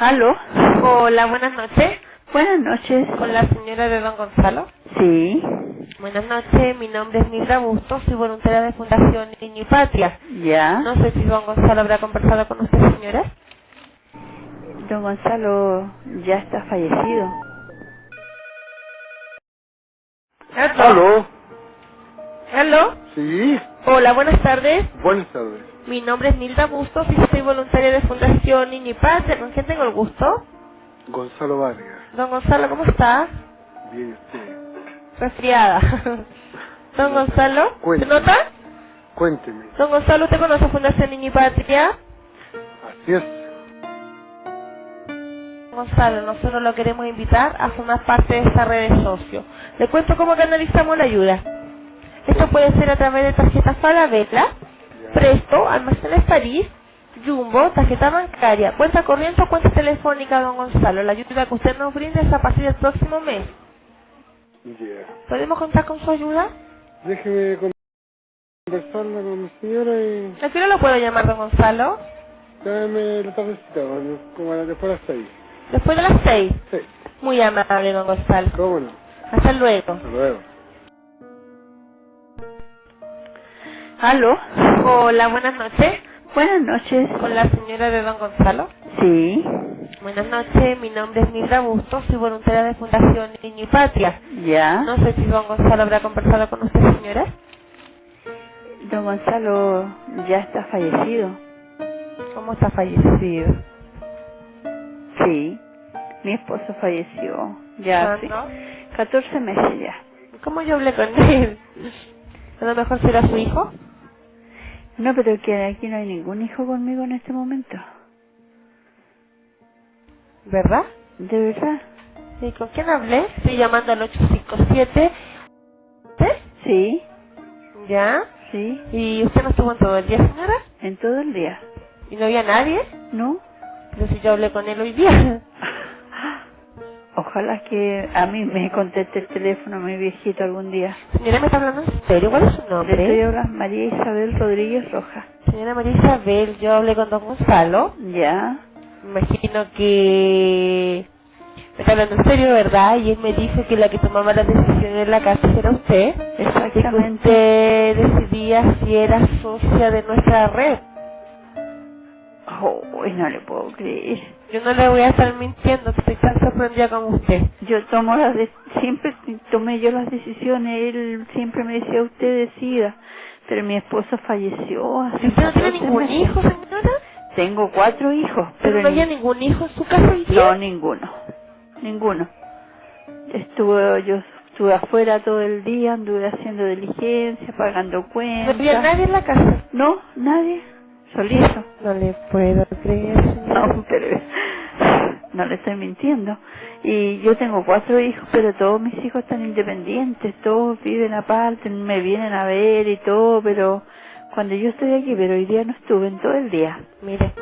¿Aló? Hola, buenas noches. Buenas noches. Con la señora de Don Gonzalo. Sí. Buenas noches, mi nombre es Mildra Bustos, soy voluntaria de Fundación Niño y Patria. ¿Ya? No sé si Don Gonzalo habrá conversado con usted, señora. Don Gonzalo ya está fallecido. ¿Aló? ¿Aló? Sí, Hola, buenas tardes. buenas tardes. Mi nombre es Milda Bustos y soy voluntaria de Fundación Patria. ¿Con quién tengo el gusto? Gonzalo Vargas. Don Gonzalo, ¿cómo está? Bien, usted. Resfriada. Don Gonzalo, ¿se nota? Cuénteme. Don Gonzalo, ¿usted conoce Fundación Niño y Patria? Así es. Gonzalo, nosotros lo queremos invitar a formar parte de esta red de socios. Le cuento cómo canalizamos la ayuda. Esto puede ser a través de tarjetas Falabella. Presto, Almacenes París, Jumbo, tarjeta bancaria, cuenta corriente o cuenta telefónica, don Gonzalo. La ayuda que usted nos brinda es a partir del próximo mes. Ya. ¿Podemos contar con su ayuda? Déjeme conversarla con mi señora y ¿A qué hora lo puedo llamar, don Gonzalo? dame la tardecita, como después de las seis. Después de las seis. Sí, Muy amable, don Gonzalo. cómo no. Hasta luego. Hasta luego. ¿Aló? Hola, buenas noches. Buenas noches. Con la señora de don Gonzalo. Sí. Buenas noches, mi nombre es Mildra Bustos, soy voluntaria de Fundación Niño y Patria. ¿Ya? No sé si don Gonzalo habrá conversado con usted, señora. Don Gonzalo ya está fallecido. ¿Cómo está fallecido? Sí. Mi esposo falleció. Ya hace ¿Cuándo? 14 meses ya. ¿Cómo yo hablé con él? A lo mejor será su hijo. No, pero que aquí no hay ningún hijo conmigo en este momento. ¿Verdad? ¿De verdad? ¿Y con quién hablé? Estoy llamando al 857. ¿Usted? Sí. ¿Ya? Sí. ¿Y usted no estuvo en todo el día, señora? En todo el día. ¿Y no había nadie? ¿No? Pero si yo hablé con él hoy día. Ojalá que a mí me conteste el teléfono mi viejito algún día. Señora, ¿me está hablando en serio? ¿Cuál es su Le nombre? estoy hablando María Isabel Rodríguez Rojas. Señora María Isabel, yo hablé con don Gonzalo. Ya. Imagino que me está hablando en serio, ¿verdad? Y él me dijo que la que tomaba las decisiones en la casa era usted. Que Exactamente. usted decidía si era socia de nuestra red. Oh, no le puedo creer. Yo no le voy a estar mintiendo, estoy tan sorprendida como usted. Yo tomo las de- siempre tomé yo las decisiones, él siempre me decía usted decida, pero mi esposo falleció hace ¿Y usted no tiene 14 ningún meses. hijo, señora? Tengo cuatro hijos, ¿Pero pero no había ni- ningún hijo en su casa hoy día? no ninguno, ninguno. Estuve yo estuve afuera todo el día, anduve haciendo diligencia, pagando ¿No cuentas. había nadie en la casa? No, nadie, solito. No le puedo creer. No, pero no le estoy mintiendo. Y yo tengo cuatro hijos, pero todos mis hijos están independientes, todos viven aparte, me vienen a ver y todo, pero cuando yo estoy aquí, pero hoy día no estuve en todo el día. Mire,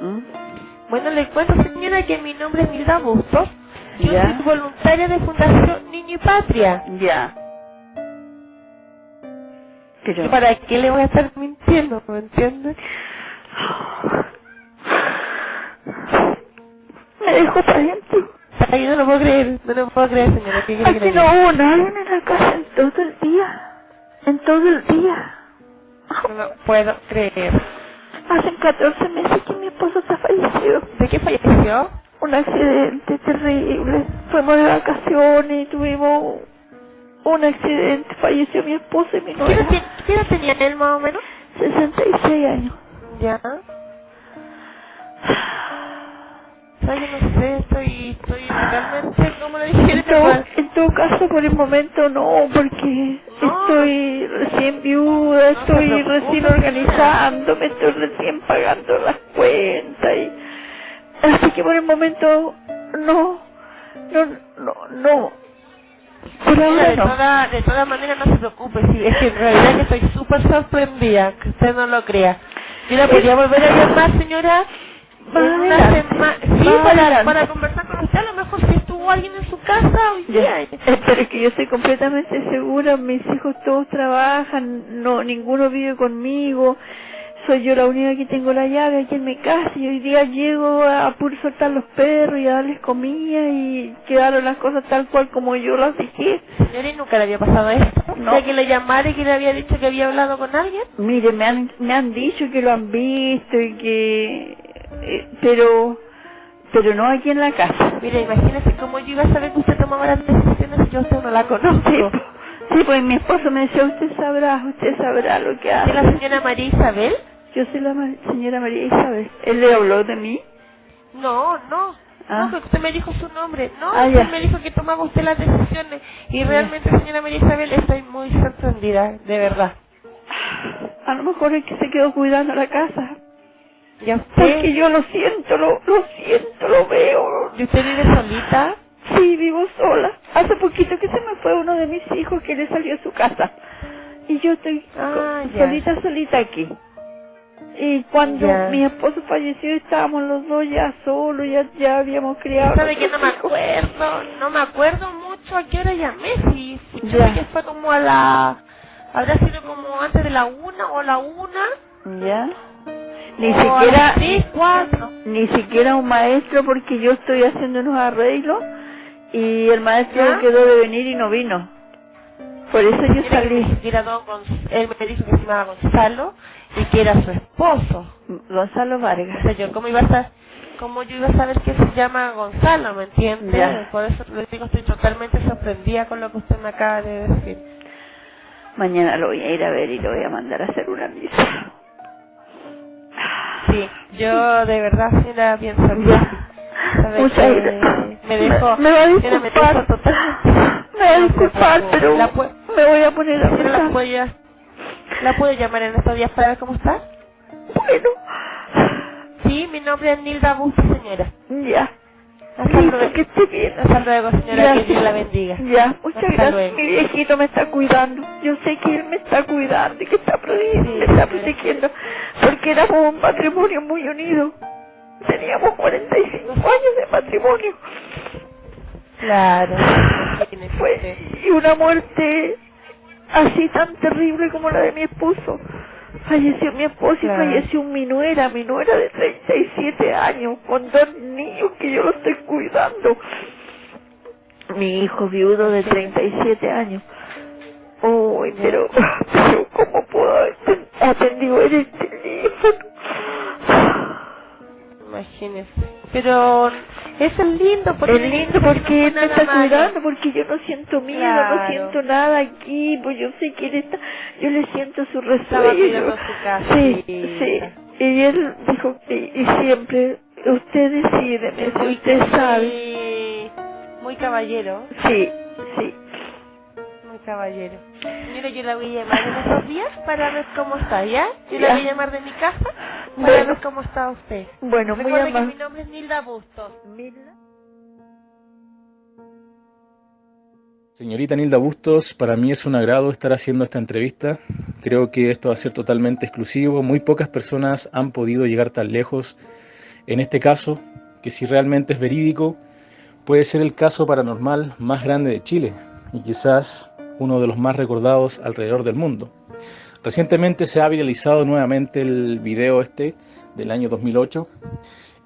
¿Mm? bueno, le cuento, señora, que mi nombre es Milda Bustos. Yo Ya. soy voluntaria de Fundación Niño y Patria. Ya. Pero... ¿Y para qué le voy a estar mintiendo? ¿Me entiende? Me dejó adentro. Ay, no lo puedo creer, no lo puedo creer, señora. ¿Qué quiere que no hubo nadie en la casa en todo el día. En todo el día. No lo puedo creer. Hace 14 meses que mi esposo está fallecido. ¿De qué falleció? un accidente terrible. Fuimos de vacaciones y tuvimos un accidente. Falleció mi esposo y mi ¿Qué edad, nuera. ti- qué edad tenía él más o menos? 66 años. Ya. ¿Sabes? Yo no sé, estoy, estoy realmente, como le dije, En todo, en todo caso, por el momento no, porque No. estoy recién viuda, No estoy recién señora. organizándome, estoy recién pagando las cuentas. Y... Así que por el momento no, no, no, no. De, toda, de todas maneras no se preocupe, si es que en realidad que estoy súper sorprendida, que usted no lo crea. Yo la podría volver a llamar, señora, una semana, sí, para, para conversar con usted, a lo mejor si estuvo alguien en su casa hoy día. eh, pero es que yo estoy completamente segura, mis hijos todos trabajan, no ninguno vive conmigo, soy yo la única que tengo la llave aquí en mi casa y hoy día llego a puro soltar los perros y a darles comida y quedaron las cosas tal cual como yo las dije. Señora, ¿y nunca le había pasado esto? No. ¿De que le llamara y que le había dicho que había hablado con alguien? Mire, me han, me han dicho que lo han visto y que... eh, pero... Pero no aquí en la casa. Mire, imagínese cómo yo iba a saber que usted tomaba las decisiones si yo usted no la conozco. Sí, sí, pues mi esposo me decía, usted sabrá, usted sabrá lo que ¿Es hace. la señora María Isabel? Yo soy la señora María Isabel. ¿Él le habló de mí? No, no. Ah. No, usted me dijo su nombre. No, Ah, usted ya. me dijo que tomaba usted las decisiones. Y realmente, señora María Isabel, estoy muy sorprendida, de verdad. A lo mejor es que se quedó cuidando la casa. ¿Y a usted? Porque yo lo siento, lo, lo siento, lo veo. ¿Y usted vive solita? Sí, vivo sola. Hace poquito que se me fue uno de mis hijos que le salió a su casa. Y yo estoy Ah, solita, solita aquí. Y cuando Ya. mi esposo falleció estábamos los dos ya solos, ya, ya habíamos criado. ¿Sabe que no me acuerdo? No me acuerdo mucho a qué hora llamé. Si, si que fue como a la... Habrá sido como antes de la una o la una. ¿Ya? Ni o siquiera, cuatro. ni siquiera un maestro porque yo estoy haciendo unos arreglos y el maestro ¿Ya? quedó de venir y no vino. Por eso yo que salí. ni siquiera don Gonz- él me dijo que se llamaba Gonzalo y que era su esposo. Gonzalo O Vargas. sea, yo cómo iba a cómo yo iba a saber que se llama Gonzalo, ¿me entiende? Ya. Por eso le digo, estoy totalmente sorprendida con lo que usted me acaba de decir. Mañana lo voy a ir a ver y lo voy a mandar a hacer una misa. Sí, yo de verdad la pienso bien. Ya. ¿Sabe Muchas que gracias. Me dejó, Me, me va a me disculpar. dejó totalmente. Me va a No se disculpar, preocupe. pero La pu- me voy a poner a la puedo, la puedo llamar en estos días para ver cómo está. Bueno. Sí, mi nombre es Nilda Busto, señora. Ya. Hasta Listo, luego. que esté bien. Hasta luego, señora, que Dios la bendiga. Ya, muchas Hasta gracias. luego. Mi viejito me está cuidando. Yo sé que él me está cuidando y que está protegiendo, Sí, me está protegiendo. Porque éramos un matrimonio muy unido. Teníamos 45 años de matrimonio. Claro. Fue usted. y una muerte así tan terrible como la de mi esposo. Falleció mi esposo Claro. y falleció mi nuera, mi nuera de 37 años, con dos niños que yo lo estoy cuidando. Mi hijo viudo de 37 años. Uy, pero, pero ¿cómo puedo haber atendido en el teléfono? Imagínese. Pero eso es lindo porque Es lindo porque él me está cuidando, porque yo no siento miedo, Claro. no siento nada aquí, pues yo sé que él está, yo le siento su resuello. cuidando su casa. Sí, sí. Y él dijo, y, y siempre, usted decide, usted sabe. Muy, caballero. Sí, sí. Muy caballero. Mira, yo la voy a llamar en estos días para ver cómo está, ¿ya? Yo la voy a llamar de mi casa Bueno. cómo está usted. Bueno, muy Recuerde que mi nombre es Nilda Bustos. Señorita Nilda Bustos, para mí es un agrado estar haciendo esta entrevista. Creo que esto va a ser totalmente exclusivo. Muy pocas personas han podido llegar tan lejos. En este caso, que si realmente es verídico, puede ser el caso paranormal más grande de Chile y quizás uno de los más recordados alrededor del mundo. Recientemente se ha viralizado nuevamente el video este del año 2008,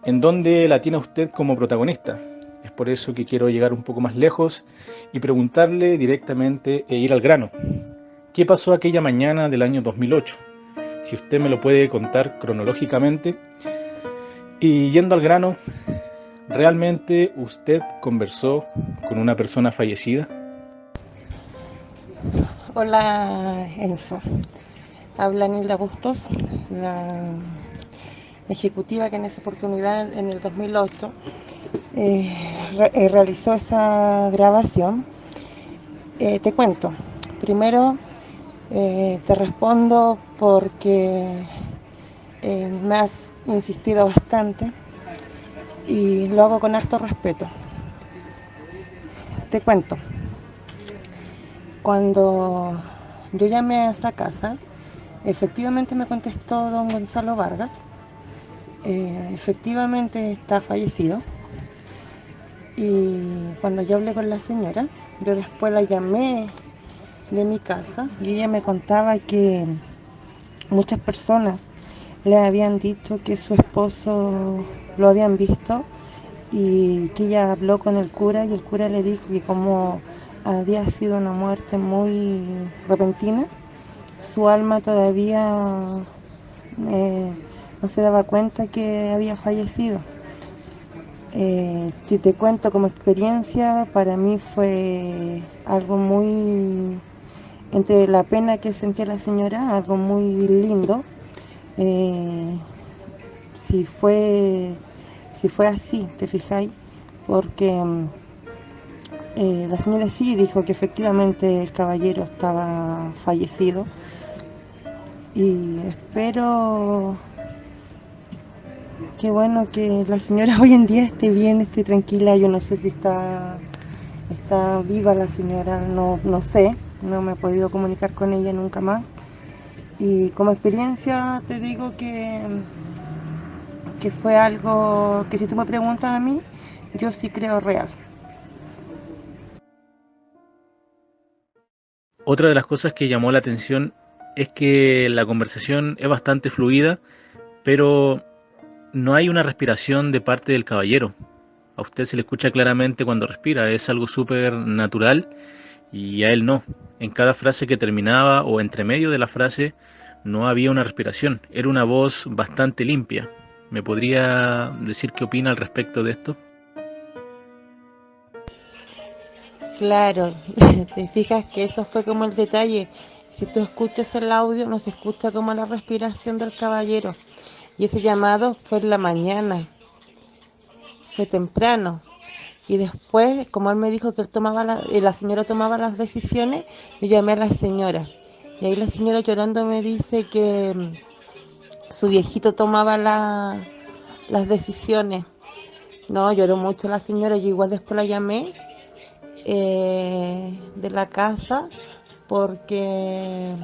en donde la tiene usted como protagonista. Es por eso que quiero llegar un poco más lejos y preguntarle directamente e ir al grano. ¿Qué pasó aquella mañana del año 2008? Si usted me lo puede contar cronológicamente. Y yendo al grano, ¿realmente usted conversó con una persona fallecida? Hola Enzo, habla Nilda Bustos, la ejecutiva que en esa oportunidad, en el 2008, eh, eh, realizó esa grabación. Eh, te cuento, primero te respondo porque me has insistido bastante y lo hago con harto respeto. Te cuento. Cuando yo llamé a esa casa, efectivamente me contestó don Gonzalo Vargas. Eh, efectivamente está fallecido. Y cuando yo hablé con la señora, yo después la llamé de mi casa y ella me contaba que muchas personas le habían dicho que su esposo lo habían visto y que ella habló con el cura y el cura le dijo que como había sido una muerte muy repentina, su alma todavía eh, no se daba cuenta que había fallecido. Eh, si te cuento como experiencia, para mí fue algo muy, entre la pena que sentía la señora, algo muy lindo. Eh, si fue si fue así, te fijáis, porque mm, eh, la señora sí dijo que efectivamente el caballero estaba fallecido y espero que bueno que la señora hoy en día esté bien, esté tranquila. Yo no sé si está, está viva la señora, no, no sé, no me he podido comunicar con ella nunca más. Y como experiencia te digo que, que fue algo que si tú me preguntas a mí, yo sí creo real. Otra de las cosas que llamó la atención es que la conversación es bastante fluida, pero no hay una respiración de parte del caballero. A usted se le escucha claramente cuando respira, es algo súper natural y a él no. En cada frase que terminaba o entre medio de la frase no había una respiración, era una voz bastante limpia. ¿Me podría decir qué opina al respecto de esto? Claro, te fijas que eso fue como el detalle. Si tú escuchas el audio, no se escucha como la respiración del caballero. Y ese llamado fue en la mañana, fue temprano. Y después, como él me dijo que él tomaba la, eh, la señora tomaba las decisiones, yo llamé a la señora. Y ahí la señora llorando me dice que mm, su viejito tomaba la, las decisiones. No, lloró mucho la señora, yo igual después la llamé eh, de la casa porque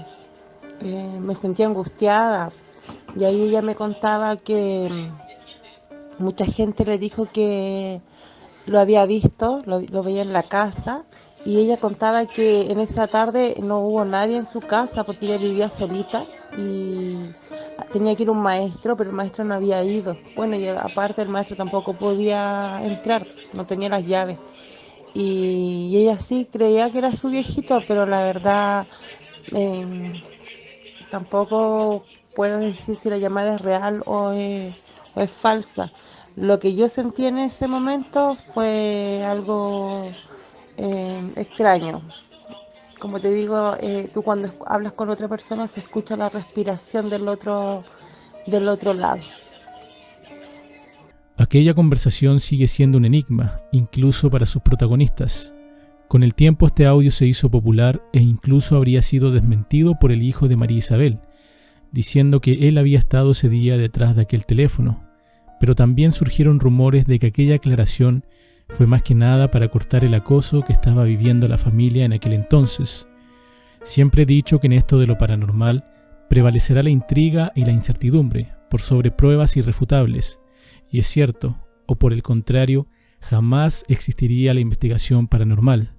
eh, me sentía angustiada y ahí ella me contaba que mm, mucha gente le dijo que lo había visto, lo, veía en la casa, y ella contaba que en esa tarde no hubo nadie en su casa porque ella vivía solita y tenía que ir un maestro, pero el maestro no había ido. Bueno, y aparte el maestro tampoco podía entrar, no tenía las llaves. Y, ella sí creía que era su viejito, pero la verdad em, tampoco puedo decir si la llamada es real o es, falsa. Lo que yo sentí en ese momento fue algo eh, extraño. Como te digo, eh, tú cuando hablas con otra persona se escucha la respiración del otro, del otro lado. Aquella conversación sigue siendo un enigma, incluso para sus protagonistas. Con el tiempo este audio se hizo popular e incluso habría sido desmentido por el hijo de María Isabel, diciendo que él había estado ese día detrás de aquel teléfono, pero también surgieron rumores de que aquella aclaración fue más que nada para cortar el acoso que estaba viviendo la familia en aquel entonces. Siempre he dicho que en esto de lo paranormal prevalecerá la intriga y la incertidumbre por sobre pruebas irrefutables, y es cierto, o por el contrario, jamás existiría la investigación paranormal.